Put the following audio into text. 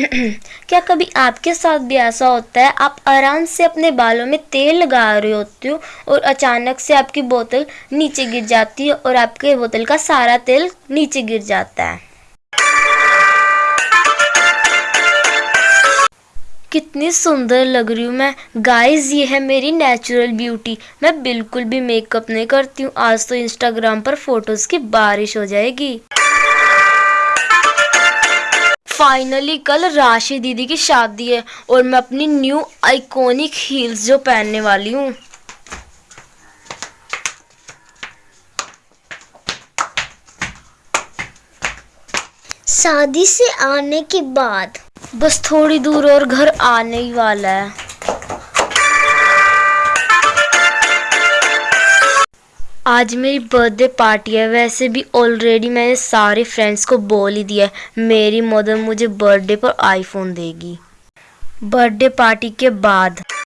क्या कभी आपके साथ भी ऐसा होता है? आप आराम से अपने बालों में तेल लगा रहे होते हो और अचानक से आपकी बोतल नीचे गिर जाती है और आपके बोतल का सारा तेल नीचे गिर जाता है। कितनी सुंदर लग रही हूँ मैं। गाइस ये है मेरी नेचुरल ब्यूटी मैं बिल्कुल भी मेकअप नहीं करती हूँ। आज तो इंस्टाग्राम पर फ़ोटोज़ की बारिश हो जाएगी। फाइनली कल राशि दीदी की शादी है और मैं अपनी न्यू आइकॉनिक हील्स जो पहनने वाली हूँ। शादी से आने के बाद। बस थोड़ी दूर और घर आने ही वाला है। आज मेरी बर्थडे पार्टी है। वैसे भी ऑलरेडी मैंने सारे फ्रेंड्स को बोल ही दिया है। मेरी मदर मुझे बर्थडे पर आईफोन देगी। बर्थडे पार्टी के बाद।